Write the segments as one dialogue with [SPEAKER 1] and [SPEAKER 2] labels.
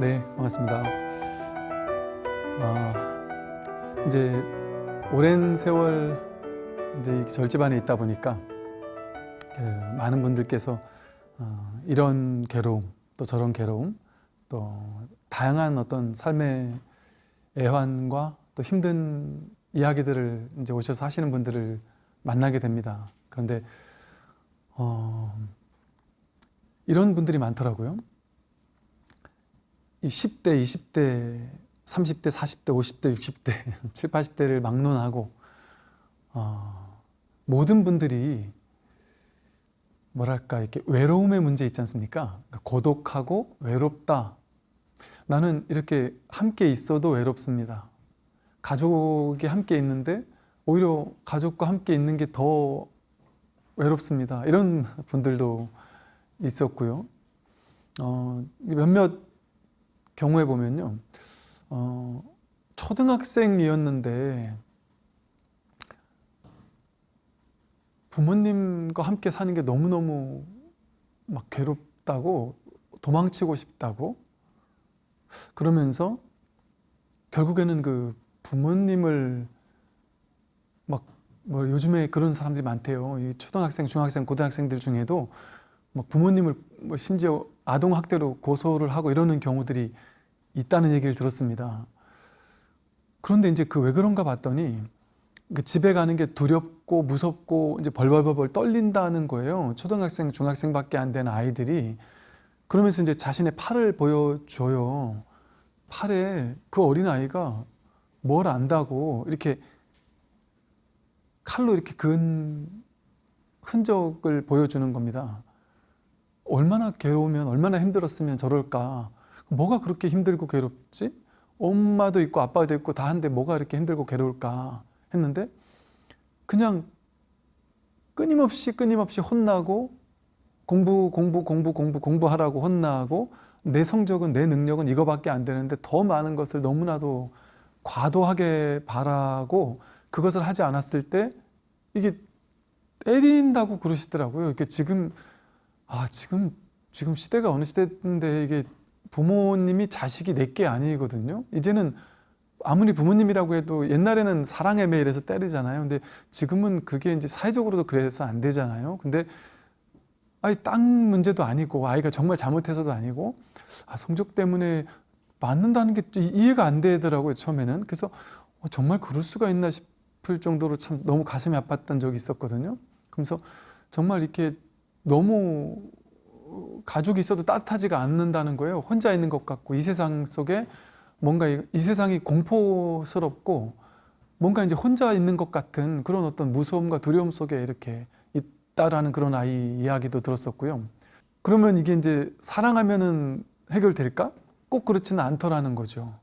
[SPEAKER 1] 네, 반갑습니다. 아, 이제 오랜 세월 이제 이 절집안에 있다 보니까 그 많은 분들께서 어, 이런 괴로움 또 저런 괴로움 또 다양한 어떤 삶의 애환과 또 힘든 이야기들을 이제 오셔서 하시는 분들을 만나게 됩니다. 그런데 어, 이런 분들이 많더라고요. 이 10대, 20대, 30대, 40대, 50대, 60대, 7, 80대를 막론하고 어, 모든 분들이 뭐랄까 이렇게 외로움의 문제 있지 않습니까? 그러니까 고독하고 외롭다. 나는 이렇게 함께 있어도 외롭습니다. 가족이 함께 있는데 오히려 가족과 함께 있는 게 더 외롭습니다. 이런 분들도 있었고요. 어, 몇몇 경우에 보면요. 어, 초등학생이었는데 부모님과 함께 사는 게 너무너무 막 괴롭다고 도망치고 싶다고 그러면서 결국에는 그 부모님을 막 뭐 요즘에 그런 사람들이 많대요. 이 초등학생, 중학생, 고등학생들 중에도 막 부모님을 뭐 심지어 아동 학대로 고소를 하고 이러는 경우들이 있다는 얘기를 들었습니다. 그런데 이제 그 왜 그런가 봤더니 그 집에 가는 게 두렵고 무섭고 이제 벌벌벌벌 떨린다는 거예요. 초등학생, 중학생밖에 안 되는 아이들이 그러면서 이제 자신의 팔을 보여줘요. 팔에 그 어린 아이가 뭘 안다고 이렇게 칼로 이렇게 근 흔적을 보여주는 겁니다. 얼마나 괴로우면 얼마나 힘들었으면 저럴까. 뭐가 그렇게 힘들고 괴롭지? 엄마도 있고 아빠도 있고 다 한데 뭐가 이렇게 힘들고 괴로울까 했는데 그냥 끊임없이 끊임없이 혼나고 공부 공부 공부 공부 공부하라고 혼나고 내 성적은 내 능력은 이거밖에 안 되는데 더 많은 것을 너무나도 과도하게 바라고 그것을 하지 않았을 때 이게 때린다고 그러시더라고요. 이게 지금 아 지금 지금 시대가 어느 시대인데 이게 부모님이 자식이 내게 아니거든요. 이제는 아무리 부모님이라고 해도 옛날에는 사랑의 매일에서 때리잖아요. 근데 지금은 그게 이제 사회적으로도 그래서 안 되잖아요. 근데 아이 땅 문제도 아니고 아이가 정말 잘못해서도 아니고 아, 성적 때문에 맞는다는 게 이해가 안 되더라고요 처음에는 그래서 어, 정말 그럴 수가 있나 싶을 정도로 참 너무 가슴이 아팠던 적이 있었거든요 그러면서 정말 이렇게 너무 가족이 있어도 따뜻하지가 않는다는 거예요 혼자 있는 것 같고 이 세상 속에 뭔가 이, 이 세상이 공포스럽고 뭔가 이제 혼자 있는 것 같은 그런 어떤 무서움과 두려움 속에 이렇게 있다라는 그런 아이 이야기도 들었었고요. 그러면 이게 이제 사랑하면은 해결될까? 꼭 그렇지는 않더라는 거죠.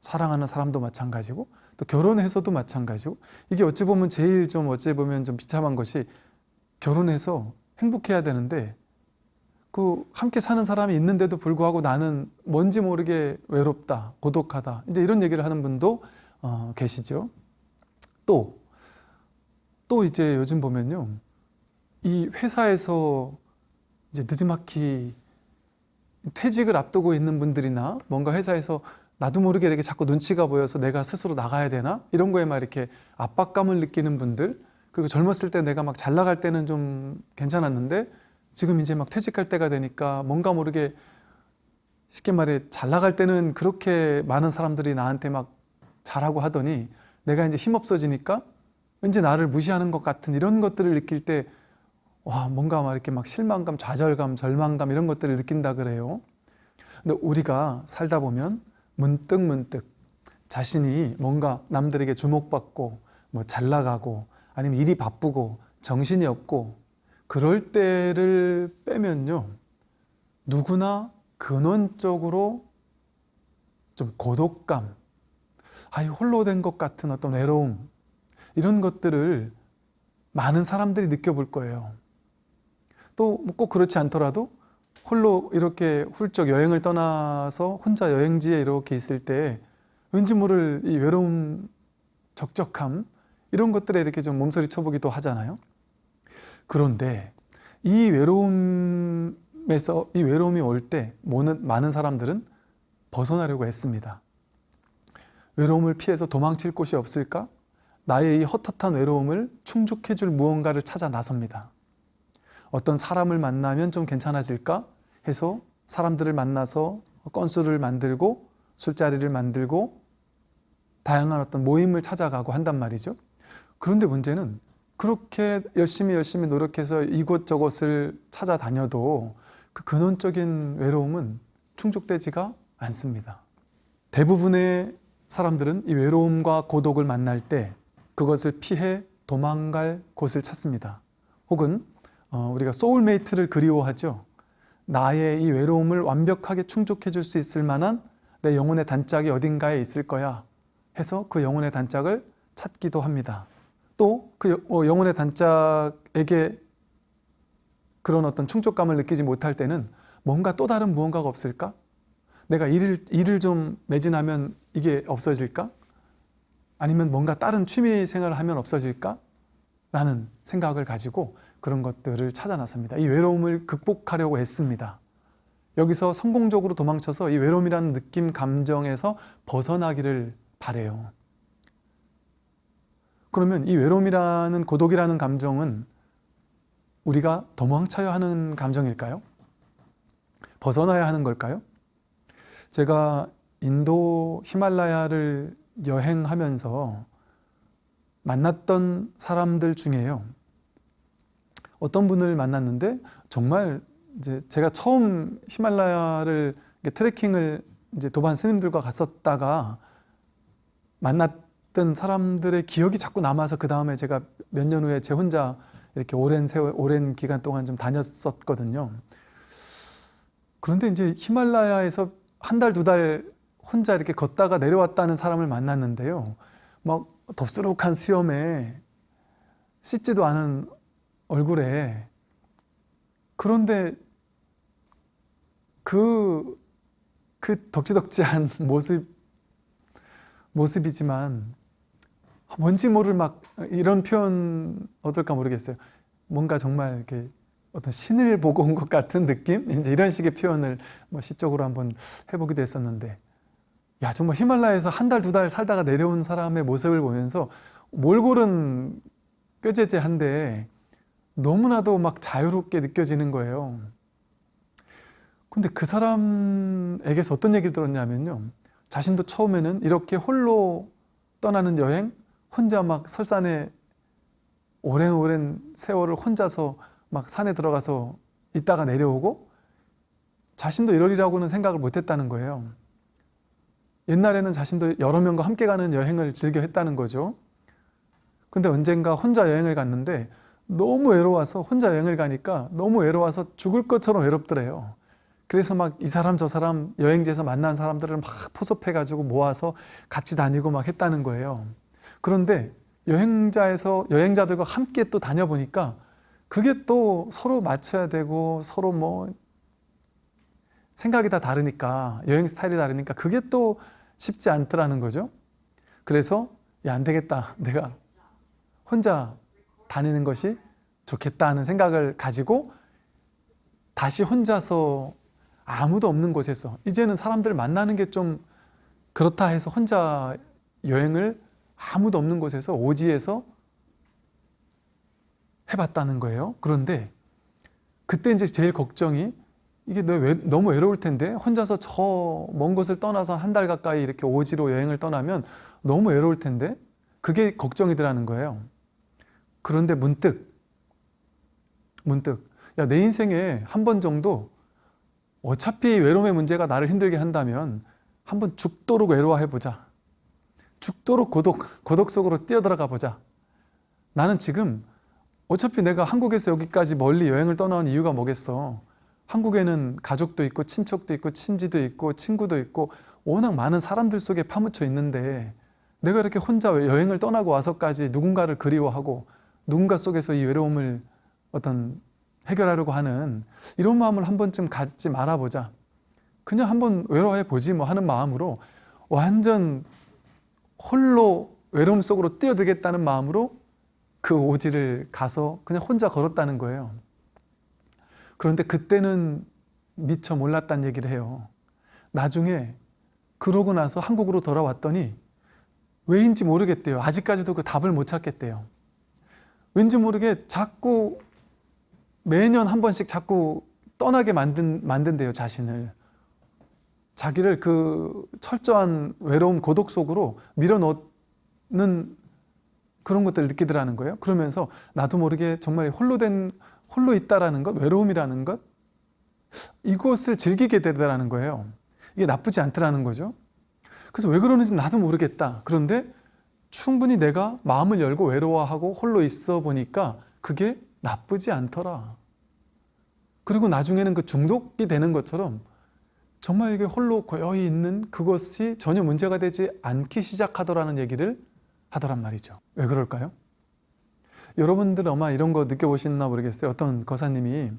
[SPEAKER 1] 사랑하는 사람도 마찬가지고 또 결혼해서도 마찬가지고 이게 어찌 보면 제일 좀 어찌 보면 좀 비참한 것이 결혼해서 행복해야 되는데 그 함께 사는 사람이 있는데도 불구하고 나는 뭔지 모르게 외롭다, 고독하다 이제 이런 얘기를 하는 분도 어, 계시죠. 또, 또 이제 요즘 보면요. 이 회사에서 이제 늦지막히 퇴직을 앞두고 있는 분들이나 뭔가 회사에서 나도 모르게 이렇게 자꾸 눈치가 보여서 내가 스스로 나가야 되나? 이런 거에 막 이렇게 압박감을 느끼는 분들 그리고 젊었을 때 내가 막 잘 나갈 때는 좀 괜찮았는데 지금 이제 막 퇴직할 때가 되니까 뭔가 모르게 쉽게 말해 잘 나갈 때는 그렇게 많은 사람들이 나한테 막 잘하고 하더니 내가 이제 힘없어지니까 왠지 나를 무시하는 것 같은 이런 것들을 느낄 때 와 뭔가 막 이렇게 막 실망감, 좌절감, 절망감 이런 것들을 느낀다 그래요. 근데 우리가 살다 보면 문득 문득 자신이 뭔가 남들에게 주목받고 뭐 잘 나가고 아니면 일이 바쁘고 정신이 없고 그럴 때를 빼면요 누구나 근원적으로 좀 고독감 아이 홀로 된 것 같은 어떤 외로움 이런 것들을 많은 사람들이 느껴볼 거예요 또 꼭 그렇지 않더라도 홀로 이렇게 훌쩍 여행을 떠나서 혼자 여행지에 이렇게 있을 때 왠지 모를 이 외로움, 적적함 이런 것들에 이렇게 좀 몸소리 쳐보기도 하잖아요. 그런데 이 외로움에서 이 외로움이 올 때 많은 사람들은 벗어나려고 했습니다. 외로움을 피해서 도망칠 곳이 없을까? 나의 이 헛헛한 외로움을 충족해 줄 무언가를 찾아 나섭니다. 어떤 사람을 만나면 좀 괜찮아질까 해서 사람들을 만나서 건수를 만들고 술자리를 만들고 다양한 어떤 모임을 찾아가고 한단 말이죠. 그런데 문제는 그렇게 열심히 열심히 노력해서 이곳저곳을 찾아다녀도 그 근원적인 외로움은 충족되지가 않습니다. 대부분의 사람들은 이 외로움과 고독을 만날 때 그것을 피해 도망갈 곳을 찾습니다. 혹은 어, 우리가 소울메이트를 그리워하죠. 나의 이 외로움을 완벽하게 충족해 줄 수 있을 만한 내 영혼의 단짝이 어딘가에 있을 거야 해서 그 영혼의 단짝을 찾기도 합니다. 또 그 영혼의 단짝에게 그런 어떤 충족감을 느끼지 못할 때는 뭔가 또 다른 무언가가 없을까? 내가 일을, 일을 좀 매진하면 이게 없어질까? 아니면 뭔가 다른 취미 생활을 하면 없어질까? 라는 생각을 가지고 그런 것들을 찾아놨습니다. 이 외로움을 극복하려고 했습니다. 여기서 성공적으로 도망쳐서 이 외로움이라는 느낌, 감정에서 벗어나기를 바래요. 그러면 이 외로움이라는 고독이라는 감정은 우리가 도망쳐야 하는 감정일까요? 벗어나야 하는 걸까요? 제가 인도 히말라야를 여행하면서 만났던 사람들 중에요. 어떤 분을 만났는데 정말 이제 제가 처음 히말라야를 트레킹을 이제 도반 스님들과 갔었다가 만났 던 사람들의 기억이 자꾸 남아서 그 다음에 제가 몇 년 후에 제 혼자 이렇게 오랜 세월, 오랜 기간 동안 좀 다녔었거든요. 그런데 이제 히말라야에서 한 달, 두 달 혼자 이렇게 걷다가 내려왔다는 사람을 만났는데요. 막 덥수룩한 수염에 씻지도 않은 얼굴에 그런데 그, 그 덕지덕지한 모습, 모습이지만 뭔지 모를 막 이런 표현 어떨까 모르겠어요. 뭔가 정말 이렇게 어떤 신을 보고 온 것 같은 느낌? 이제 이런 식의 표현을 뭐 시적으로 한번 해보기도 했었는데 야 정말 히말라야에서 한 달 두달 살다가 내려온 사람의 모습을 보면서 몰골은 꾀재재한데 너무나도 막 자유롭게 느껴지는 거예요. 근데 그 사람에게서 어떤 얘기를 들었냐면요. 자신도 처음에는 이렇게 홀로 떠나는 여행, 혼자 막 설산에 오랜 오랜 세월을 혼자서 막 산에 들어가서 있다가 내려오고 자신도 이러리라고는 생각을 못 했다는 거예요. 옛날에는 자신도 여러 명과 함께 가는 여행을 즐겨 했다는 거죠. 근데 언젠가 혼자 여행을 갔는데 너무 외로워서 혼자 여행을 가니까 너무 외로워서 죽을 것처럼 외롭더래요. 그래서 막 이 사람 저 사람 여행지에서 만난 사람들을 막 포섭해가지고 모아서 같이 다니고 막 했다는 거예요. 그런데 여행자에서 여행자들과 함께 또 다녀보니까 그게 또 서로 맞춰야 되고 서로 뭐 생각이 다 다르니까 여행 스타일이 다르니까 그게 또 쉽지 않더라는 거죠. 그래서 야, 안 되겠다. 내가 혼자 다니는 것이 좋겠다 하는 생각을 가지고 다시 혼자서 아무도 없는 곳에서 이제는 사람들 만나는 게 좀 그렇다 해서 혼자 여행을 아무도 없는 곳에서 오지에서 해봤다는 거예요. 그런데 그때 이제 제일 걱정이 이게 너무 외로울 텐데 혼자서 저 먼 곳을 떠나서 한 달 가까이 이렇게 오지로 여행을 떠나면 너무 외로울 텐데 그게 걱정이더라는 거예요. 그런데 문득 문득 야 내 인생에 한 번 정도 어차피 외로움의 문제가 나를 힘들게 한다면 한번 죽도록 외로워해 보자. 죽도록 고독, 고독 속으로 뛰어들어가 보자. 나는 지금 어차피 내가 한국에서 여기까지 멀리 여행을 떠나온 이유가 뭐겠어. 한국에는 가족도 있고 친척도 있고 친지도 있고 친구도 있고 워낙 많은 사람들 속에 파묻혀 있는데 내가 이렇게 혼자 여행을 떠나고 와서까지 누군가를 그리워하고 누군가 속에서 이 외로움을 어떤 해결하려고 하는 이런 마음을 한 번쯤 갖지 말아보자. 그냥 한번 외로워해 보지 뭐 하는 마음으로 완전 홀로 외로움 속으로 뛰어들겠다는 마음으로 그 오지를 가서 그냥 혼자 걸었다는 거예요. 그런데 그때는 미처 몰랐다는 얘기를 해요. 나중에 그러고 나서 한국으로 돌아왔더니 왜인지 모르겠대요. 아직까지도 그 답을 못 찾겠대요. 왠지 모르게 자꾸 매년 한 번씩 자꾸 떠나게 만든, 만든대요, 자신을. 자기를 그 철저한 외로움, 고독 속으로 밀어넣는 그런 것들을 느끼더라는 거예요. 그러면서 나도 모르게 정말 홀로 된, 홀로 있다라는 것, 외로움이라는 것, 이것을 즐기게 되더라는 거예요. 이게 나쁘지 않더라는 거죠. 그래서 왜 그러는지 나도 모르겠다. 그런데 충분히 내가 마음을 열고 외로워하고 홀로 있어 보니까 그게 나쁘지 않더라. 그리고 나중에는 그 중독이 되는 것처럼 정말 이게 홀로 고요히 있는 그것이 전혀 문제가 되지 않기 시작하더라는 얘기를 하더란 말이죠. 왜 그럴까요? 여러분들 아마 이런 거 느껴보셨나 모르겠어요. 어떤 거사님이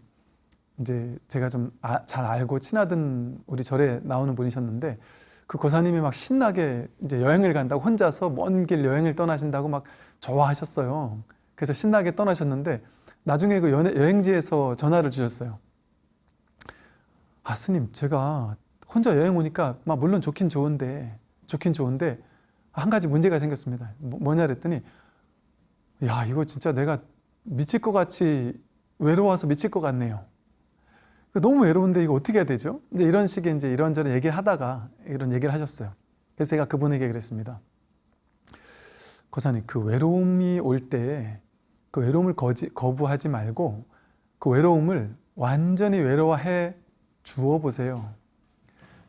[SPEAKER 1] 이제 제가 좀잘 알고 친하던 우리 절에 나오는 분이셨는데 그 거사님이 막 신나게 이제 여행을 간다고 혼자서 먼 길 여행을 떠나신다고 막 좋아하셨어요. 그래서 신나게 떠나셨는데 나중에 그 여행지에서 전화를 주셨어요. 아 스님 제가 혼자 여행 오니까 막 물론 좋긴 좋은데 좋긴 좋은데 한 가지 문제가 생겼습니다. 뭐, 뭐냐 그랬더니 야 이거 진짜 내가 미칠 것 같이 외로워서 미칠 것 같네요. 너무 외로운데 이거 어떻게 해야 되죠? 이제 이런 식의 이제 이런저런 얘기를 하다가 이런 얘기를 하셨어요. 그래서 제가 그분에게 그랬습니다. 고사님 그 외로움이 올 때 그 외로움을 거지, 거부하지 말고 그 외로움을 완전히 외로워해 주어 보세요.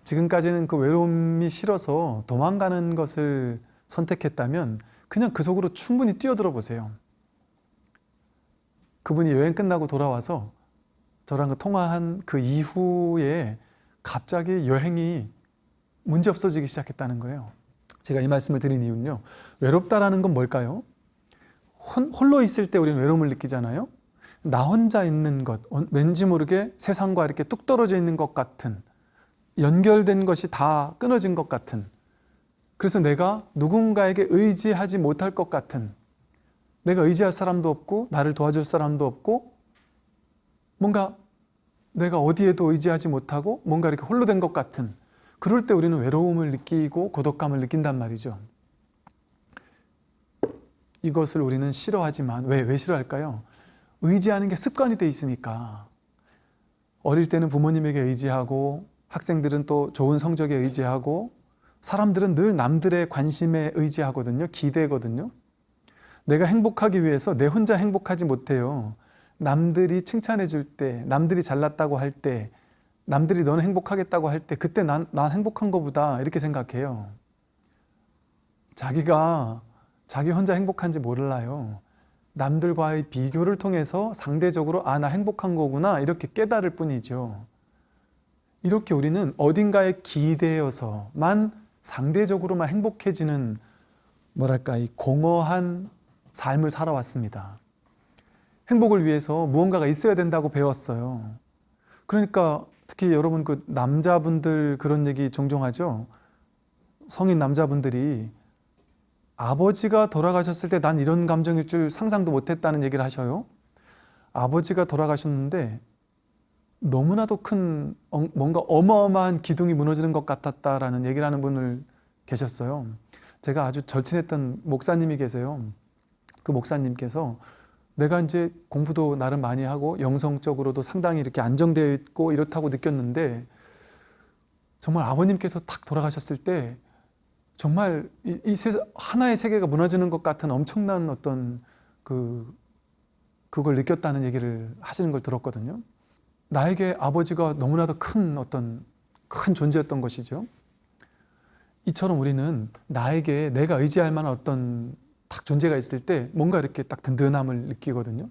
[SPEAKER 1] 지금까지는 그 외로움이 싫어서 도망가는 것을 선택했다면 그냥 그 속으로 충분히 뛰어들어 보세요. 그분이 여행 끝나고 돌아와서 저랑 그 통화한 그 이후에 갑자기 여행이 문제 없어지기 시작했다는 거예요. 제가 이 말씀을 드린 이유는요. 외롭다라는 건 뭘까요? 홀로 있을 때 우리는 외로움을 느끼잖아요. 나 혼자 있는 것, 어, 왠지 모르게 세상과 이렇게 뚝 떨어져 있는 것 같은 연결된 것이 다 끊어진 것 같은 그래서 내가 누군가에게 의지하지 못할 것 같은 내가 의지할 사람도 없고 나를 도와줄 사람도 없고 뭔가 내가 어디에도 의지하지 못하고 뭔가 이렇게 홀로 된 것 같은 그럴 때 우리는 외로움을 느끼고 고독감을 느낀단 말이죠. 이것을 우리는 싫어하지만 왜, 왜 싫어할까요? 의지하는 게 습관이 돼 있으니까 어릴 때는 부모님에게 의지하고 학생들은 또 좋은 성적에 의지하고 사람들은 늘 남들의 관심에 의지하거든요. 기대거든요. 내가 행복하기 위해서 내 혼자 행복하지 못해요. 남들이 칭찬해 줄 때, 남들이 잘났다고 할 때, 남들이 너는 행복하겠다고 할 때 그때 난, 난 행복한 거보다 이렇게 생각해요. 자기가 자기 혼자 행복한지 몰라요. 남들과의 비교를 통해서 상대적으로 아, 나 행복한 거구나 이렇게 깨달을 뿐이죠. 이렇게 우리는 어딘가에 기대어서만 상대적으로만 행복해지는 뭐랄까 이 공허한 삶을 살아왔습니다. 행복을 위해서 무언가가 있어야 된다고 배웠어요. 그러니까 특히 여러분 그 남자분들 그런 얘기 종종 하죠. 성인 남자분들이 아버지가 돌아가셨을 때 난 이런 감정일 줄 상상도 못했다는 얘기를 하셔요. 아버지가 돌아가셨는데 너무나도 큰 어, 뭔가 어마어마한 기둥이 무너지는 것 같았다라는 얘기를 하는 분을 계셨어요. 제가 아주 절친했던 목사님이 계세요. 그 목사님께서 내가 이제 공부도 나름 많이 하고 영성적으로도 상당히 이렇게 안정되어 있고 이렇다고 느꼈는데 정말 아버님께서 탁 돌아가셨을 때 정말 이, 이 세, 하나의 세계가 무너지는 것 같은 엄청난 어떤 그 그걸 느꼈다는 얘기를 하시는 걸 들었거든요. 나에게 아버지가 너무나도 큰 어떤 큰 존재였던 것이죠. 이처럼 우리는 나에게 내가 의지할 만한 어떤 딱 존재가 있을 때 뭔가 이렇게 딱 든든함을 느끼거든요.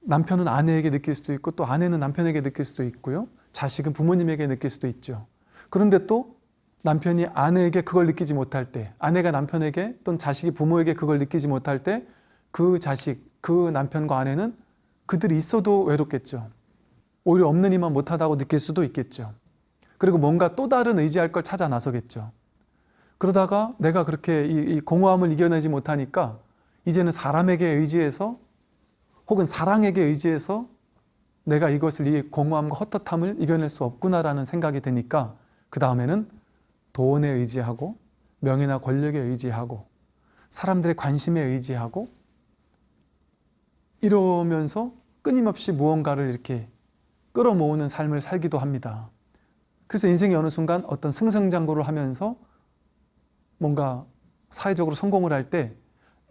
[SPEAKER 1] 남편은 아내에게 느낄 수도 있고 또 아내는 남편에게 느낄 수도 있고요. 자식은 부모님에게 느낄 수도 있죠. 그런데 또 남편이 아내에게 그걸 느끼지 못할 때 아내가 남편에게 또는 자식이 부모에게 그걸 느끼지 못할 때 그 자식, 그 남편과 아내는 그들이 있어도 외롭겠죠. 오히려 없는 이만 못하다고 느낄 수도 있겠죠. 그리고 뭔가 또 다른 의지할 걸 찾아 나서겠죠. 그러다가 내가 그렇게 이, 이 공허함을 이겨내지 못하니까 이제는 사람에게 의지해서 혹은 사랑에게 의지해서 내가 이것을 이 공허함과 헛헛함을 이겨낼 수 없구나라는 생각이 드니까 그 다음에는 돈에 의지하고 명예나 권력에 의지하고 사람들의 관심에 의지하고 이러면서 끊임없이 무언가를 이렇게 끌어모으는 삶을 살기도 합니다. 그래서 인생의 어느 순간 어떤 승승장구를 하면서 뭔가 사회적으로 성공을 할 때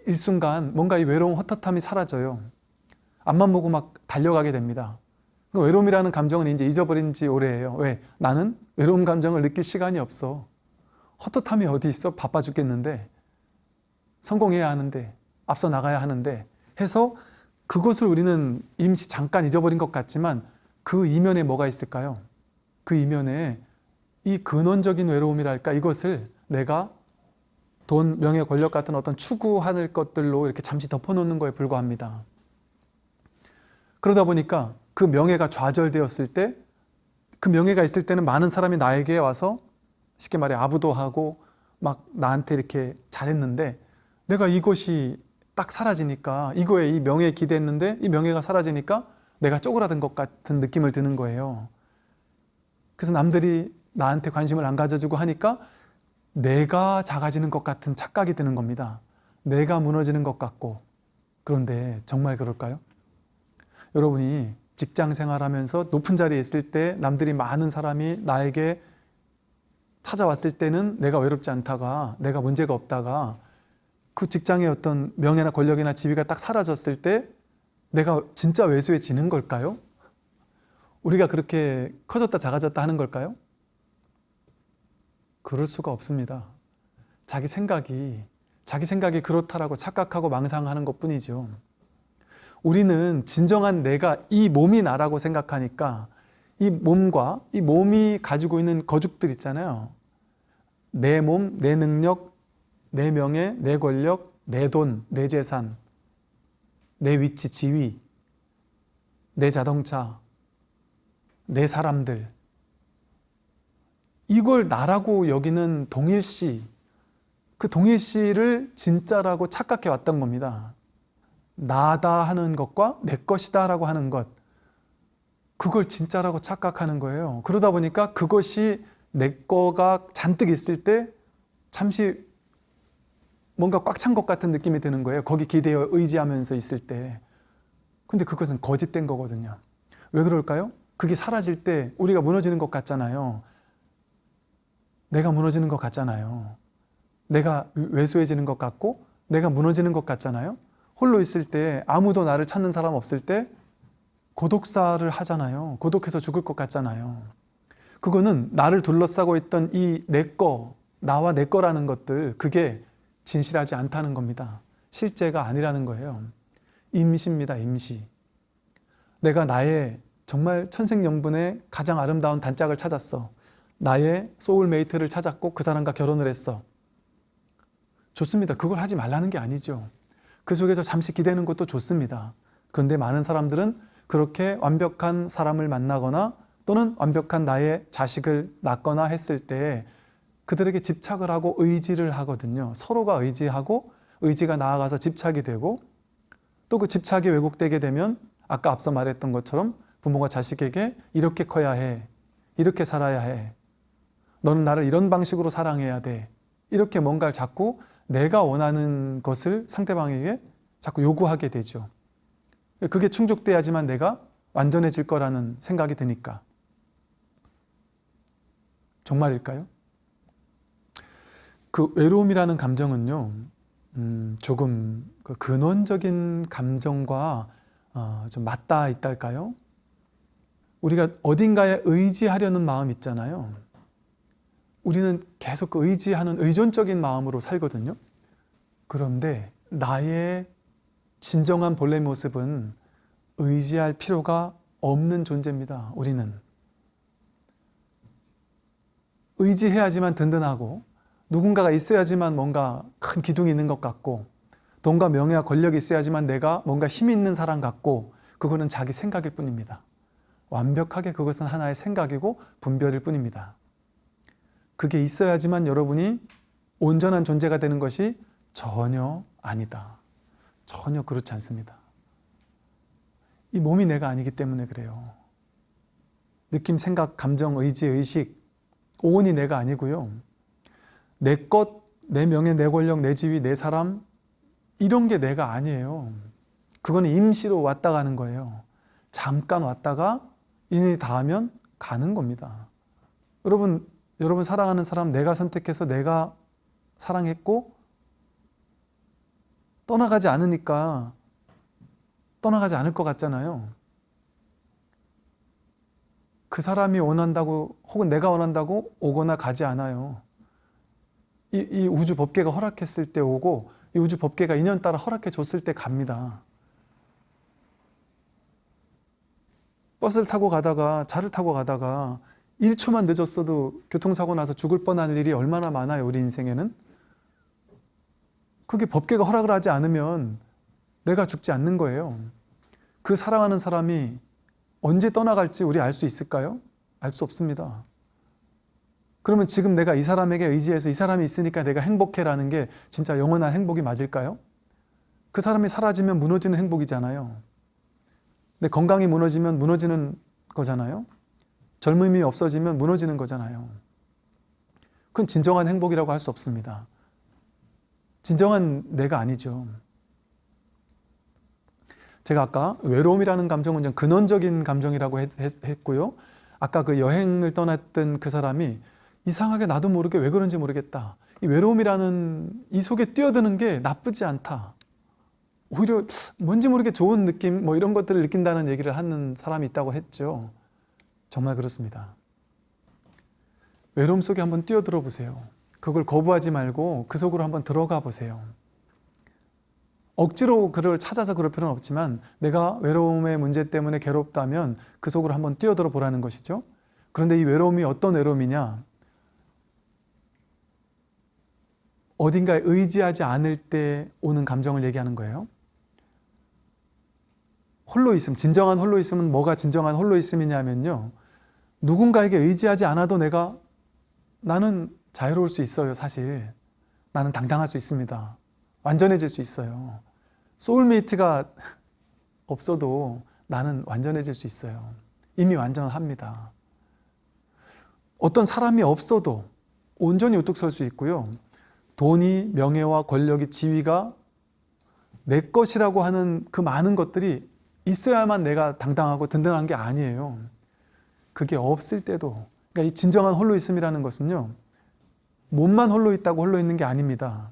[SPEAKER 1] 일순간 뭔가 이 외로움 헛헛함이 사라져요. 앞만 보고 막 달려가게 됩니다. 그 외로움이라는 감정은 이제 잊어버린 지 오래예요. 왜? 나는 외로움 감정을 느낄 시간이 없어. 헛헛함이 어디 있어? 바빠 죽겠는데. 성공해야 하는데. 앞서 나가야 하는데. 해서 그것을 우리는 임시 잠깐 잊어버린 것 같지만 그 이면에 뭐가 있을까요? 그 이면에 이 근원적인 외로움이랄까 이것을 내가 돈, 명예, 권력 같은 어떤 추구할 것들로 이렇게 잠시 덮어놓는 거에 불과합니다. 그러다 보니까 그 명예가 좌절되었을 때 그 명예가 있을 때는 많은 사람이 나에게 와서 쉽게 말해 아부도 하고 막 나한테 이렇게 잘했는데 내가 이것이 딱 사라지니까 이거에 이 명예에 기대했는데 이 명예가 사라지니까 내가 쪼그라든 것 같은 느낌을 드는 거예요. 그래서 남들이 나한테 관심을 안 가져주고 하니까 내가 작아지는 것 같은 착각이 드는 겁니다. 내가 무너지는 것 같고 그런데 정말 그럴까요? 여러분이 직장 생활하면서 높은 자리에 있을 때 남들이 많은 사람이 나에게 찾아왔을 때는 내가 외롭지 않다가 내가 문제가 없다가 그 직장의 어떤 명예나 권력이나 지위가 딱 사라졌을 때 내가 진짜 외소해지는 걸까요? 우리가 그렇게 커졌다 작아졌다 하는 걸까요? 그럴 수가 없습니다. 자기 생각이 자기 생각이 그렇다라고 착각하고 망상하는 것 뿐이죠. 우리는 진정한 내가 이 몸이 나라고 생각하니까 이 몸과 이 몸이 가지고 있는 거죽들 있잖아요. 내 몸, 내 능력, 내 명예, 내 권력, 내 돈, 내 재산, 내 위치, 지위, 내 자동차, 내 사람들. 이걸 나라고 여기는 동일시, 그 동일시를 진짜라고 착각해 왔던 겁니다. 나다 하는 것과 내 것이다 라고 하는 것 그걸 진짜라고 착각하는 거예요 그러다 보니까 그것이 내 거가 잔뜩 있을 때 잠시 뭔가 꽉 찬 것 같은 느낌이 드는 거예요 거기 기대어 의지하면서 있을 때 근데 그것은 거짓된 거거든요 왜 그럴까요? 그게 사라질 때 우리가 무너지는 것 같잖아요 내가 무너지는 것 같잖아요 내가 왜소해지는 것 같고 내가 무너지는 것 같잖아요 홀로 있을 때 아무도 나를 찾는 사람 없을 때 고독사를 하잖아요. 고독해서 죽을 것 같잖아요. 그거는 나를 둘러싸고 있던 이 내 거, 나와 내 거라는 것들 그게 진실하지 않다는 겁니다. 실제가 아니라는 거예요. 임시입니다. 임시. 내가 나의 정말 천생연분의 가장 아름다운 단짝을 찾았어. 나의 소울메이트를 찾았고 그 사람과 결혼을 했어. 좋습니다. 그걸 하지 말라는 게 아니죠. 그 속에서 잠시 기대는 것도 좋습니다. 그런데 많은 사람들은 그렇게 완벽한 사람을 만나거나 또는 완벽한 나의 자식을 낳거나 했을 때 그들에게 집착을 하고 의지를 하거든요. 서로가 의지하고 의지가 나아가서 집착이 되고 또 그 집착이 왜곡되게 되면 아까 앞서 말했던 것처럼 부모가 자식에게 이렇게 커야 해. 이렇게 살아야 해. 너는 나를 이런 방식으로 사랑해야 돼. 이렇게 뭔가를 자꾸 내가 원하는 것을 상대방에게 자꾸 요구하게 되죠. 그게 충족돼야지만 내가 완전해질 거라는 생각이 드니까. 정말일까요? 그 외로움이라는 감정은요, 음, 조금 그 근원적인 감정과 어, 좀 맞닿아 있달까요? 우리가 어딘가에 의지하려는 마음 있잖아요. 우리는 계속 그 의지하는 의존적인 마음으로 살거든요. 그런데 나의 진정한 본래 모습은 의지할 필요가 없는 존재입니다. 우리는. 의지해야지만 든든하고 누군가가 있어야지만 뭔가 큰 기둥이 있는 것 같고 돈과 명예와 권력이 있어야지만 내가 뭔가 힘이 있는 사람 같고 그거는 자기 생각일 뿐입니다. 완벽하게 그것은 하나의 생각이고 분별일 뿐입니다. 그게 있어야지만 여러분이 온전한 존재가 되는 것이 전혀 아니다. 전혀 그렇지 않습니다. 이 몸이 내가 아니기 때문에 그래요. 느낌, 생각, 감정, 의지, 의식, 오온이 내가 아니고요. 내 것, 내 명예, 내 권력, 내 지위, 내 사람 이런 게 내가 아니에요. 그거는 임시로 왔다 가는 거예요. 잠깐 왔다가 인연이 닿으면 가는 겁니다. 여러분, 여러분 사랑하는 사람 내가 선택해서 내가 사랑했고 떠나가지 않으니까 떠나가지 않을 것 같잖아요. 그 사람이 원한다고 혹은 내가 원한다고 오거나 가지 않아요. 이, 이 우주 법계가 허락했을 때 오고 이 우주 법계가 인연 따라 허락해 줬을 때 갑니다. 버스를 타고 가다가 차를 타고 가다가 1초만 늦었어도 교통사고 나서 죽을 뻔한 일이 얼마나 많아요 우리 인생에는 그게 법계가 허락을 하지 않으면 내가 죽지 않는 거예요 그 사랑하는 사람이 언제 떠나갈지 우리 알 수 있을까요? 알 수 없습니다 그러면 지금 내가 이 사람에게 의지해서 이 사람이 있으니까 내가 행복해라는 게 진짜 영원한 행복이 맞을까요? 그 사람이 사라지면 무너지는 행복이잖아요 내 건강이 무너지면 무너지는 거잖아요 젊음이 없어지면 무너지는 거잖아요. 그건 진정한 행복이라고 할 수 없습니다. 진정한 내가 아니죠. 제가 아까 외로움이라는 감정은 좀 근원적인 감정이라고 했, 고요 아까 그 여행을 떠났던 그 사람이 이상하게 나도 모르게 왜 그런지 모르겠다. 이 외로움이라는 이 속에 뛰어드는 게 나쁘지 않다. 오히려 뭔지 모르게 좋은 느낌 뭐 이런 것들을 느낀다는 얘기를 하는 사람이 있다고 했죠. 정말 그렇습니다. 외로움 속에 한번 뛰어들어 보세요. 그걸 거부하지 말고 그 속으로 한번 들어가 보세요. 억지로 그를 찾아서 그럴 필요는 없지만 내가 외로움의 문제 때문에 괴롭다면 그 속으로 한번 뛰어들어 보라는 것이죠. 그런데 이 외로움이 어떤 외로움이냐? 어딘가에 의지하지 않을 때 오는 감정을 얘기하는 거예요. 홀로 있음, 진정한 홀로 있음은 뭐가 진정한 홀로 있음이냐면요. 누군가에게 의지하지 않아도 내가 나는 자유로울 수 있어요, 사실. 나는 당당할 수 있습니다. 완전해질 수 있어요. 소울메이트가 없어도 나는 완전해질 수 있어요. 이미 완전합니다. 어떤 사람이 없어도 온전히 우뚝 설 수 있고요. 돈이, 명예와 권력이, 지위가 내 것이라고 하는 그 많은 것들이 있어야만 내가 당당하고 든든한 게 아니에요. 그게 없을 때도 그러니까 이 진정한 홀로 있음이라는 것은요. 몸만 홀로 있다고 홀로 있는 게 아닙니다.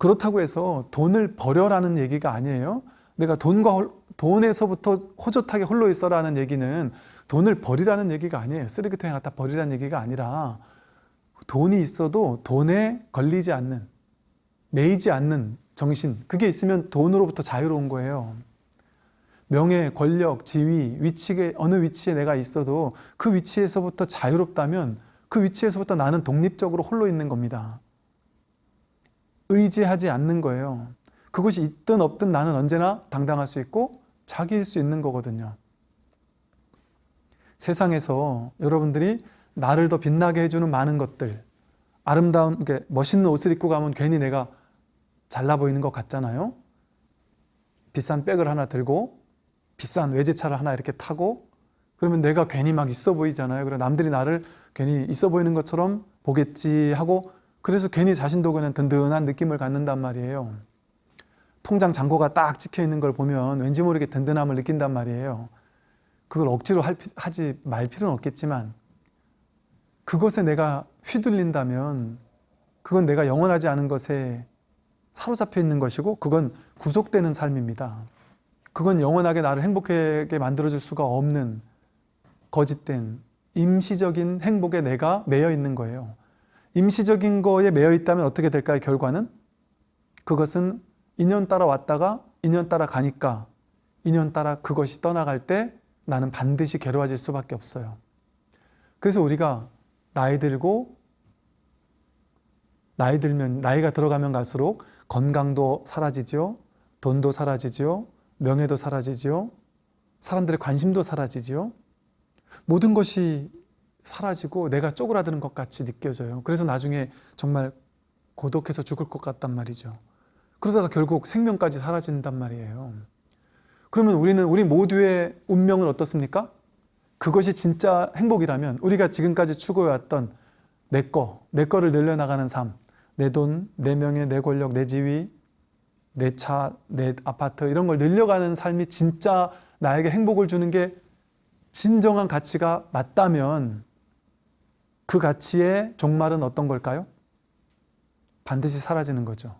[SPEAKER 1] 그렇다고 해서 돈을 버려라는 얘기가 아니에요. 내가 돈과 홀, 돈에서부터 호젓하게 홀로 있어라는 얘기는 돈을 버리라는 얘기가 아니에요. 쓰레기통에 갖다 버리라는 얘기가 아니라 돈이 있어도 돈에 걸리지 않는 매이지 않는 정신 그게 있으면 돈으로부터 자유로운 거예요. 명예, 권력, 지위, 위치에 어느 위치에 내가 있어도 그 위치에서부터 자유롭다면 그 위치에서부터 나는 독립적으로 홀로 있는 겁니다. 의지하지 않는 거예요. 그것이 있든 없든 나는 언제나 당당할 수 있고 자기일 수 있는 거거든요. 세상에서 여러분들이 나를 더 빛나게 해주는 많은 것들 아름다운, 멋있는 옷을 입고 가면 괜히 내가 잘나 보이는 것 같잖아요. 비싼 백을 하나 들고 비싼 외제차를 하나 이렇게 타고 그러면 내가 괜히 막 있어 보이잖아요. 그래 남들이 나를 괜히 있어 보이는 것처럼 보겠지 하고 그래서 괜히 자신도 그냥 든든한 느낌을 갖는단 말이에요. 통장 잔고가 딱 찍혀 있는 걸 보면 왠지 모르게 든든함을 느낀단 말이에요. 그걸 억지로 할, 하지 말 필요는 없겠지만 그것에 내가 휘둘린다면 그건 내가 영원하지 않은 것에 사로잡혀 있는 것이고 그건 구속되는 삶입니다. 그건 영원하게 나를 행복하게 만들어줄 수가 없는 거짓된 임시적인 행복에 내가 매여 있는 거예요. 임시적인 거에 매여 있다면 어떻게 될까요? 결과는? 그것은 인연 따라 왔다가 인연 따라 가니까 인연 따라 그것이 떠나갈 때 나는 반드시 괴로워질 수밖에 없어요. 그래서 우리가 나이 들고 나이 들면 나이가 들어가면 갈수록 건강도 사라지죠. 돈도 사라지죠. 명예도 사라지죠. 사람들의 관심도 사라지죠. 모든 것이 사라지고 내가 쪼그라드는 것 같이 느껴져요. 그래서 나중에 정말 고독해서 죽을 것 같단 말이죠. 그러다가 결국 생명까지 사라진단 말이에요. 그러면 우리는 우리 모두의 운명은 어떻습니까? 그것이 진짜 행복이라면 우리가 지금까지 추구해왔던 내 거, 내 거를 늘려나가는 삶. 내 돈, 내 명예, 내 권력, 내 지위, 내 차, 내 아파트 이런 걸 늘려가는 삶이 진짜 나에게 행복을 주는 게 진정한 가치가 맞다면 그 가치의 종말은 어떤 걸까요? 반드시 사라지는 거죠.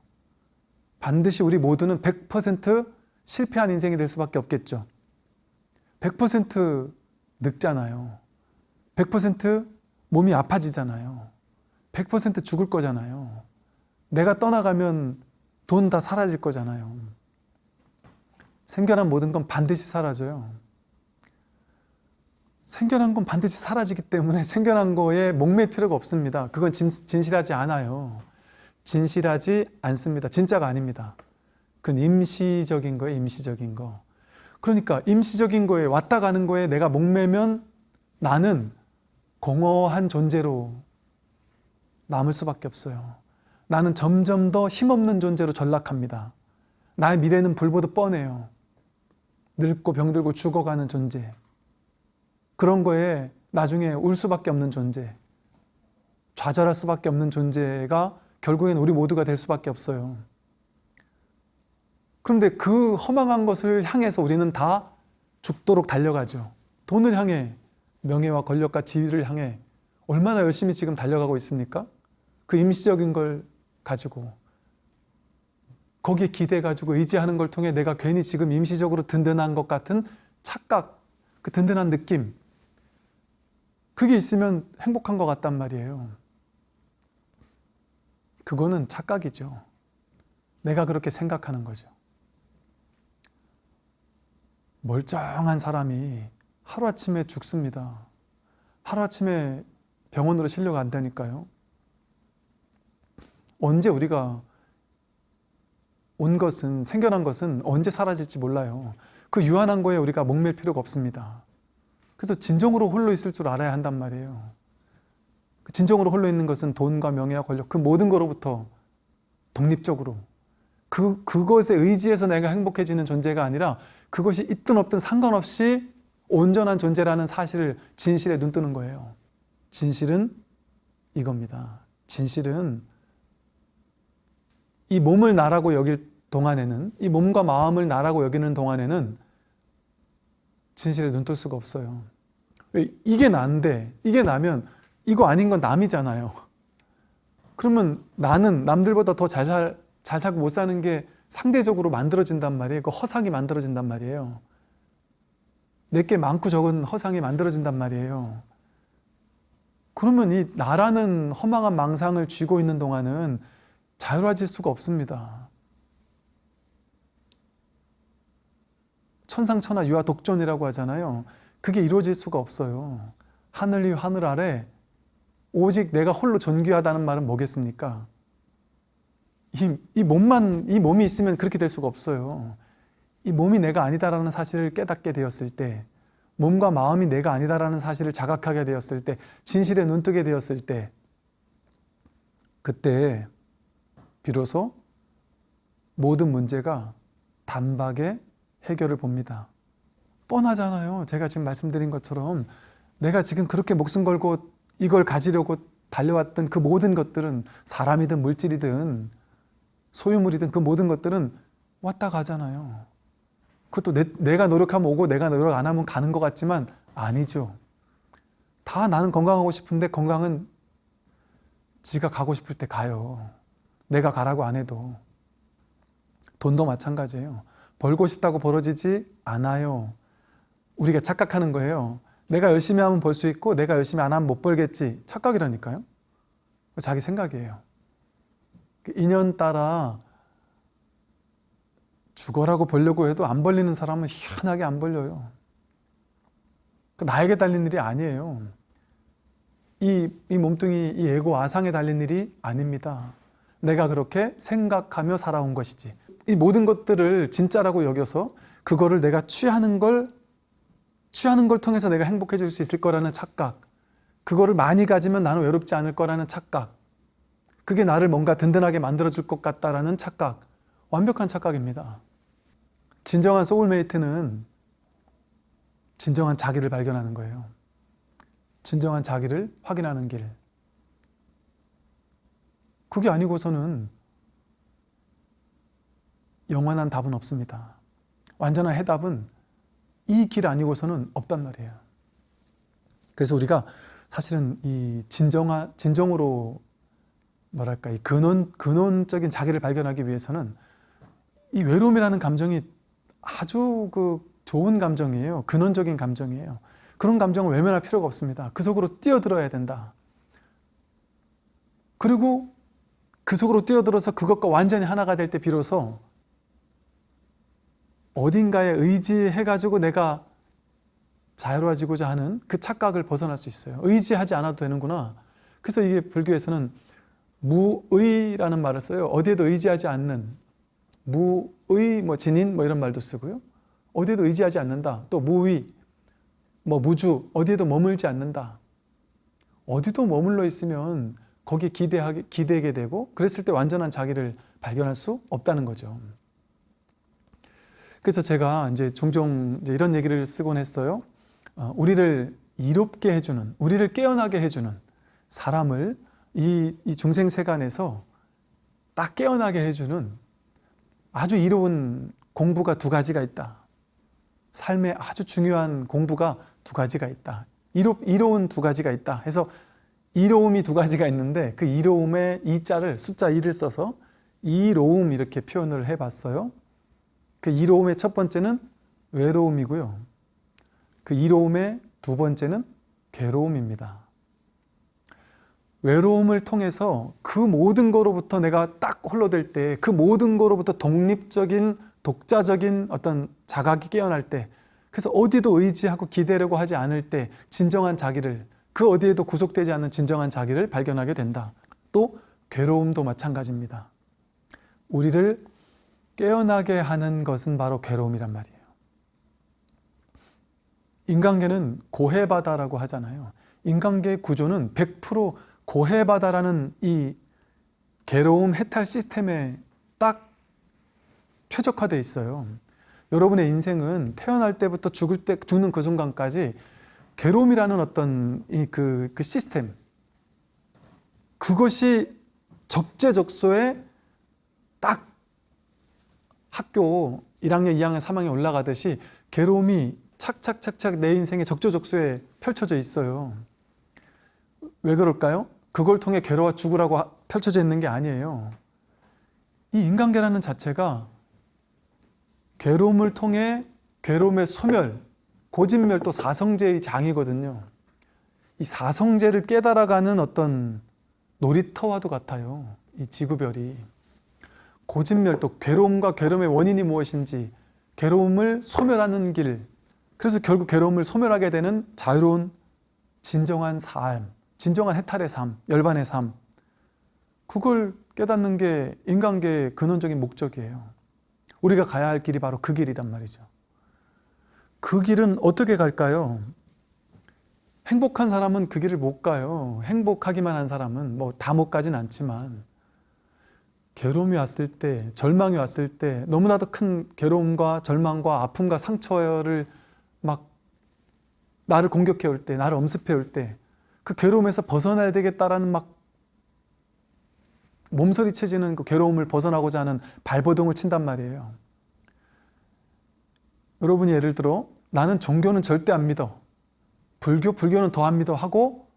[SPEAKER 1] 반드시 우리 모두는 100% 실패한 인생이 될 수밖에 없겠죠. 100% 늙잖아요. 100% 몸이 아파지잖아요. 100% 죽을 거잖아요. 내가 떠나가면 돈 다 사라질 거잖아요. 생겨난 모든 건 반드시 사라져요. 생겨난 건 반드시 사라지기 때문에 생겨난 거에 목맬 필요가 없습니다. 그건 진, 진실하지 않아요. 진실하지 않습니다. 진짜가 아닙니다. 그건 임시적인 거예요, 임시적인 거. 그러니까 임시적인 거에 왔다 가는 거에 내가 목매면 나는 공허한 존재로 남을 수밖에 없어요. 나는 점점 더 힘없는 존재로 전락합니다. 나의 미래는 불보듯 뻔해요. 늙고 병들고 죽어가는 존재. 그런 거에 나중에 울 수밖에 없는 존재. 좌절할 수밖에 없는 존재가 결국엔 우리 모두가 될 수밖에 없어요. 그런데 그 허망한 것을 향해서 우리는 다 죽도록 달려가죠. 돈을 향해 명예와 권력과 지위를 향해 얼마나 열심히 지금 달려가고 있습니까? 그 임시적인 걸 가지고 거기에 기대 가지고 의지하는 걸 통해 내가 괜히 지금 임시적으로 든든한 것 같은 착각, 그 든든한 느낌 그게 있으면 행복한 것 같단 말이에요. 그거는 착각이죠. 내가 그렇게 생각하는 거죠. 멀쩡한 사람이 하루아침에 죽습니다. 하루아침에 병원으로 실려가 안 되니까요. 언제 우리가 온 것은, 생겨난 것은 언제 사라질지 몰라요. 그 유한한 거에 우리가 목맬 필요가 없습니다. 그래서 진정으로 홀로 있을 줄 알아야 한단 말이에요. 그 진정으로 홀로 있는 것은 돈과 명예와 권력, 그 모든 거로부터 독립적으로 그, 그것에 의지해서 내가 행복해지는 존재가 아니라 그것이 있든 없든 상관없이 온전한 존재라는 사실을 진실에 눈뜨는 거예요. 진실은 이겁니다. 진실은 이 몸을 나라고 여길 동안에는 이 몸과 마음을 나라고 여기는 동안에는 진실에 눈뜰 수가 없어요. 왜? 이게 난데 이게 나면 이거 아닌 건 남이잖아요. 그러면 나는 남들보다 더 잘 살, 잘 살고 못 사는 게 상대적으로 만들어진단 말이에요. 그 허상이 만들어진단 말이에요. 내게 많고 적은 허상이 만들어진단 말이에요. 그러면 이 나라는 허망한 망상을 쥐고 있는 동안은 자유로워질 수가 없습니다. 천상천하 유아 독존이라고 하잖아요. 그게 이루어질 수가 없어요. 하늘 위 하늘 아래 오직 내가 홀로 존귀하다는 말은 뭐겠습니까? 이, 이 몸만, 이 몸이 있으면 그렇게 될 수가 없어요. 이 몸이 내가 아니다라는 사실을 깨닫게 되었을 때, 몸과 마음이 내가 아니다라는 사실을 자각하게 되었을 때, 진실에 눈뜨게 되었을 때, 그때 비로소 모든 문제가 단박에 해결을 봅니다. 뻔하잖아요. 제가 지금 말씀드린 것처럼 내가 지금 그렇게 목숨 걸고 이걸 가지려고 달려왔던 그 모든 것들은 사람이든 물질이든 소유물이든 그 모든 것들은 왔다 가잖아요. 그것도 내, 내가 노력하면 오고 내가 노력 안 하면 가는 것 같지만 아니죠. 다 나는 건강하고 싶은데 건강은 지가 가고 싶을 때 가요. 내가 가라고 안 해도. 돈도 마찬가지예요. 벌고 싶다고 벌어지지 않아요. 우리가 착각하는 거예요. 내가 열심히 하면 벌 수 있고 내가 열심히 안 하면 못 벌겠지. 착각이라니까요. 자기 생각이에요. 그 인연 따라 죽어라고 벌려고 해도 안 벌리는 사람은 희한하게 안 벌려요. 그 나에게 달린 일이 아니에요. 이, 이 몸뚱이, 이 에고 아상에 달린 일이 아닙니다. 내가 그렇게 생각하며 살아온 것이지. 이 모든 것들을 진짜라고 여겨서 그거를 내가 취하는 걸 취하는 걸 통해서 내가 행복해질 수 있을 거라는 착각. 그거를 많이 가지면 나는 외롭지 않을 거라는 착각. 그게 나를 뭔가 든든하게 만들어줄 것 같다라는 착각. 완벽한 착각입니다. 진정한 소울메이트는 진정한 자기를 발견하는 거예요. 진정한 자기를 확인하는 길. 그게 아니고서는 영원한 답은 없습니다. 완전한 해답은 이 길 아니고서는 없단 말이에요. 그래서 우리가 사실은 이 진정한 진정으로 뭐랄까 이 근원 근원적인 자기를 발견하기 위해서는 이 외로움이라는 감정이 아주 그 좋은 감정이에요. 근원적인 감정이에요. 그런 감정을 외면할 필요가 없습니다. 그 속으로 뛰어들어야 된다. 그리고 그 속으로 뛰어들어서 그것과 완전히 하나가 될 때 비로소 어딘가에 의지해가지고 내가 자유로워지고자 하는 그 착각을 벗어날 수 있어요. 의지하지 않아도 되는구나. 그래서 이게 불교에서는 무의라는 말을 써요. 어디에도 의지하지 않는 무의 뭐 진인 뭐 이런 말도 쓰고요. 어디에도 의지하지 않는다. 또 무의 뭐 무주 어디에도 머물지 않는다. 어디도 머물러 있으면 거기에 기대하게 기대게 되고 그랬을 때 완전한 자기를 발견할 수 없다는 거죠. 그래서 제가 이제 종종 이제 이런 얘기를 쓰곤 했어요. 어, 우리를 이롭게 해주는, 우리를 깨어나게 해주는 사람을 이, 이 중생 세간에서 딱 깨어나게 해주는 아주 이로운 공부가 두 가지가 있다. 삶에 아주 중요한 공부가 두 가지가 있다. 이로, 이로운 두 가지가 있다. 해서 이로움이 두 가지가 있는데 그 이로움의 이자를 숫자 2를 써서 이로움 이렇게 표현을 해봤어요. 그 이로움의 첫 번째는 외로움이고요. 그 이로움의 두 번째는 괴로움입니다. 외로움을 통해서 그 모든 거로부터 내가 딱 홀로 될 때, 그 모든 거로부터 독립적인, 독자적인 어떤 자각이 깨어날 때, 그래서 어디도 의지하고 기대려고 하지 않을 때, 진정한 자기를, 그 어디에도 구속되지 않는 진정한 자기를 발견하게 된다. 또, 괴로움도 마찬가지입니다. 우리를 깨어나게 하는 것은 바로 괴로움이란 말이에요. 인간계는 고해바다라고 하잖아요. 인간계의 구조는 100% 고해바다라는 이 괴로움 해탈 시스템에 딱 최적화되어 있어요. 여러분의 인생은 태어날 때부터 죽을 때 죽는 그 순간까지 괴로움이라는 어떤 이그 그 시스템 그것이 적재적소에 딱 학교 1학년, 2학년, 3학년 올라가듯이 괴로움이 착착착착 내 인생의 적조적소에 펼쳐져 있어요. 왜 그럴까요? 그걸 통해 괴로워 죽으라고 펼쳐져 있는 게 아니에요. 이 인간계라는 자체가 괴로움을 통해 괴로움의 소멸, 고진멸 또 사성제의 장이거든요. 이 사성제를 깨달아가는 어떤 놀이터와도 같아요. 이 지구별이. 고진멸 또 괴로움과 괴로움의 원인이 무엇인지 괴로움을 소멸하는 길. 그래서 결국 괴로움을 소멸하게 되는 자유로운 진정한 삶 진정한 해탈의 삶, 열반의 삶. 그걸 깨닫는 게 인간계의 근원적인 목적이에요. 우리가 가야 할 길이 바로 그 길이란 말이죠. 그 길은 어떻게 갈까요? 행복한 사람은 그 길을 못 가요. 행복하기만 한 사람은 뭐 다 못 가진 않지만 괴로움이 왔을 때, 절망이 왔을 때 너무나도 큰 괴로움과 절망과 아픔과 상처를 막 나를 공격해 올 때, 나를 엄습해 올 때 그 괴로움에서 벗어나야 되겠다라는 막 몸서리쳐지는 그 괴로움을 벗어나고자 하는 발버둥을 친단 말이에요. 여러분이 예를 들어 나는 종교는 절대 안 믿어. 불교, 불교는 더 안 믿어 하고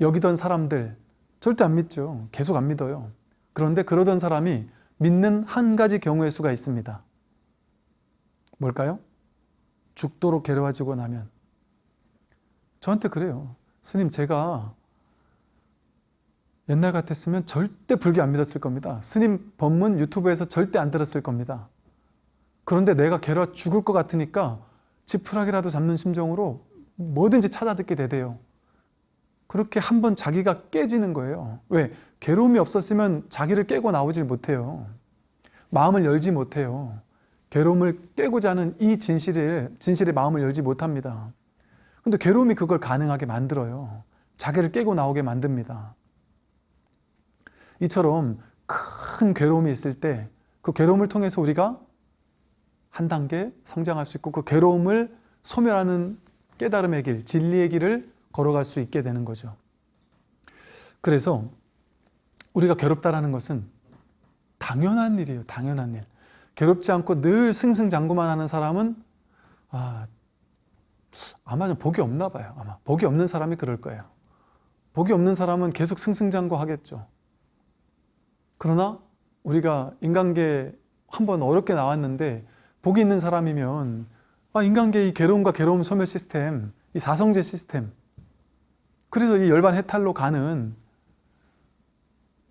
[SPEAKER 1] 여기던 사람들 절대 안 믿죠. 계속 안 믿어요. 그런데 그러던 사람이 믿는 한 가지 경우의 수가 있습니다. 뭘까요? 죽도록 괴로워지고 나면 저한테 그래요. 스님 제가 옛날 같았으면 절대 불교 안 믿었을 겁니다. 스님 법문 유튜브에서 절대 안 들었을 겁니다. 그런데 내가 괴로워 죽을 것 같으니까 지푸라기라도 잡는 심정으로 뭐든지 찾아 듣게 되대요. 그렇게 한번 자기가 깨지는 거예요. 왜? 괴로움이 없었으면 자기를 깨고 나오질 못해요. 마음을 열지 못해요. 괴로움을 깨고자 하는 이 진실을, 진실의 마음을 열지 못합니다. 근데 괴로움이 그걸 가능하게 만들어요. 자기를 깨고 나오게 만듭니다. 이처럼 큰 괴로움이 있을 때 그 괴로움을 통해서 우리가 한 단계 성장할 수 있고 그 괴로움을 소멸하는 깨달음의 길, 진리의 길을 걸어갈 수 있게 되는 거죠. 그래서 우리가 괴롭다라는 것은 당연한 일이에요. 당연한 일. 괴롭지 않고 늘 승승장구만 하는 사람은 아, 아마 좀 복이 없나 봐요. 아마 복이 없는 사람이 그럴 거예요. 복이 없는 사람은 계속 승승장구 하겠죠. 그러나 우리가 인간계 한 번 어렵게 나왔는데 복이 있는 사람이면 아, 인간계의 이 괴로움과 괴로움 소멸 시스템, 이 사성제 시스템 그래서 이 열반 해탈로 가는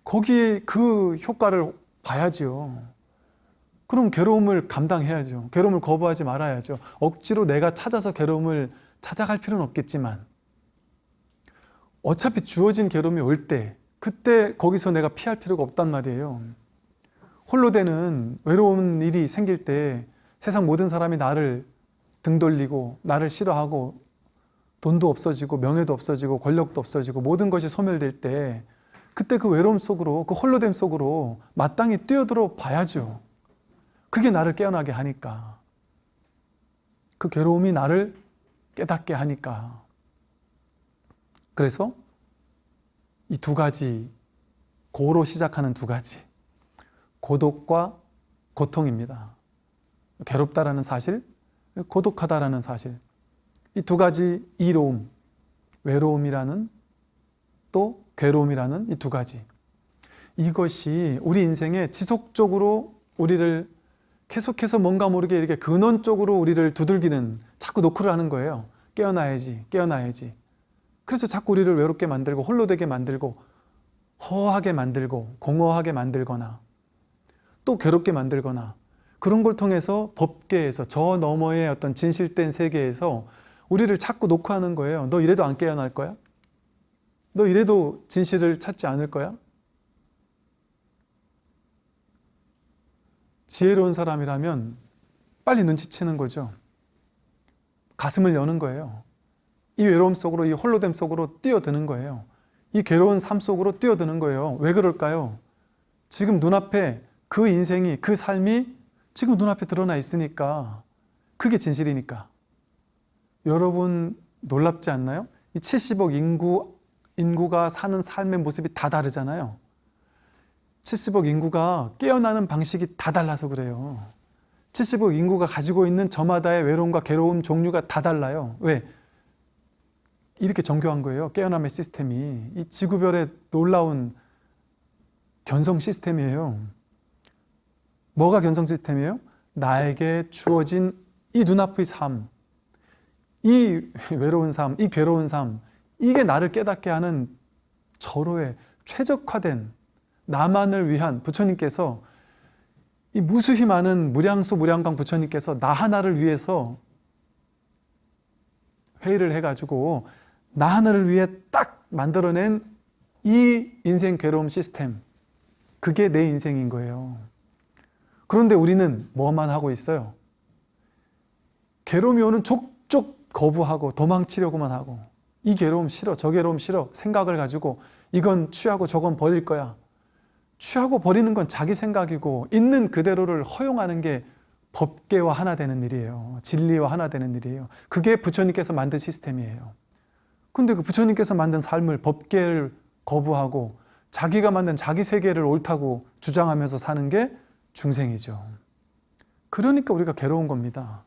[SPEAKER 1] 거기에 그 효과를 봐야지요. 그럼 괴로움을 감당해야죠. 괴로움을 거부하지 말아야죠. 억지로 내가 찾아서 괴로움을 찾아갈 필요는 없겠지만 어차피 주어진 괴로움이 올 때 그때 거기서 내가 피할 필요가 없단 말이에요. 홀로 되는 외로운 일이 생길 때 세상 모든 사람이 나를 등 돌리고 나를 싫어하고 돈도 없어지고 명예도 없어지고 권력도 없어지고 모든 것이 소멸될 때 그때 그 외로움 속으로 그 홀로됨 속으로 마땅히 뛰어들어 봐야죠. 그게 나를 깨어나게 하니까 그 괴로움이 나를 깨닫게 하니까 그래서 이 두 가지 고로 시작하는 두 가지 고독과 고통입니다. 괴롭다라는 사실, 고독하다라는 사실 이 두 가지 이로움, 외로움이라는 또 괴로움이라는 이 두 가지 이것이 우리 인생에 지속적으로 우리를 계속해서 뭔가 모르게 이렇게 근원 쪽으로 우리를 두들기는 자꾸 노크를 하는 거예요. 깨어나야지, 깨어나야지. 그래서 자꾸 우리를 외롭게 만들고 홀로 되게 만들고 허하게 만들고 공허하게 만들거나 또 괴롭게 만들거나 그런 걸 통해서 법계에서 저 너머의 어떤 진실된 세계에서 우리를 자꾸 녹화하는 거예요. 너 이래도 안 깨어날 거야? 너 이래도 진실을 찾지 않을 거야? 지혜로운 사람이라면 빨리 눈치채는 거죠. 가슴을 여는 거예요. 이 외로움 속으로, 이 홀로됨 속으로 뛰어드는 거예요. 이 괴로운 삶 속으로 뛰어드는 거예요. 왜 그럴까요? 지금 눈앞에 그 인생이, 그 삶이 지금 눈앞에 드러나 있으니까 그게 진실이니까. 여러분 놀랍지 않나요? 이 70억 인구, 인구가 사는 삶의 모습이 다 다르잖아요. 70억 인구가 깨어나는 방식이 다 달라서 그래요. 70억 인구가 가지고 있는 저마다의 외로움과 괴로움 종류가 다 달라요. 왜? 이렇게 정교한 거예요. 깨어남의 시스템이. 이 지구별의 놀라운 견성 시스템이에요. 뭐가 견성 시스템이에요? 나에게 주어진 이 눈앞의 삶, 이 외로운 삶, 이 괴로운 삶, 이게 나를 깨닫게 하는 절호의 최적화된 나만을 위한 부처님께서 이 무수히 많은 무량수 무량광 부처님께서 나 하나를 위해서 회의를 해가지고 나 하나를 위해 딱 만들어낸 이 인생 괴로움 시스템 그게 내 인생인 거예요 그런데 우리는 뭐만 하고 있어요? 괴로움이 오는 거부하고 도망치려고만 하고 이 괴로움 싫어 저 괴로움 싫어 생각을 가지고 이건 취하고 저건 버릴 거야 취하고 버리는 건 자기 생각이고 있는 그대로를 허용하는 게 법계와 하나 되는 일이에요. 진리와 하나 되는 일이에요. 그게 부처님께서 만든 시스템이에요. 근데 그 부처님께서 만든 삶을 법계를 거부하고 자기가 만든 자기 세계를 옳다고 주장하면서 사는 게 중생이죠. 그러니까 우리가 괴로운 겁니다.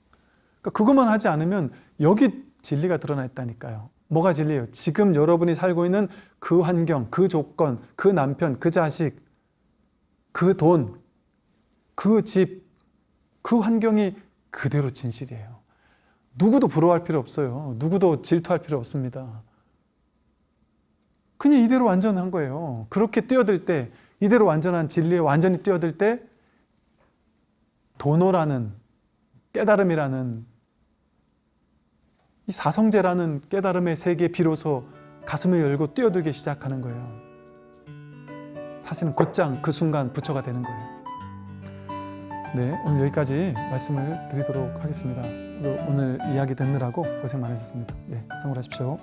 [SPEAKER 1] 그러니까 그것만 하지 않으면 여기 진리가 드러나 있다니까요. 뭐가 진리예요? 지금 여러분이 살고 있는 그 환경, 그 조건, 그 남편, 그 자식, 그 돈, 그 집, 그 환경이 그대로 진실이에요. 누구도 부러워할 필요 없어요. 누구도 질투할 필요 없습니다. 그냥 이대로 완전한 거예요. 그렇게 뛰어들 때, 이대로 완전한 진리에 완전히 뛰어들 때 도노라는 깨달음이라는 이 사성제라는 깨달음의 세계에 비로소 가슴을 열고 뛰어들기 시작하는 거예요. 사실은 곧장 그 순간 부처가 되는 거예요. 네, 오늘 여기까지 말씀을 드리도록 하겠습니다. 오늘 이야기 듣느라고 고생 많으셨습니다. 네, 성불하십시오.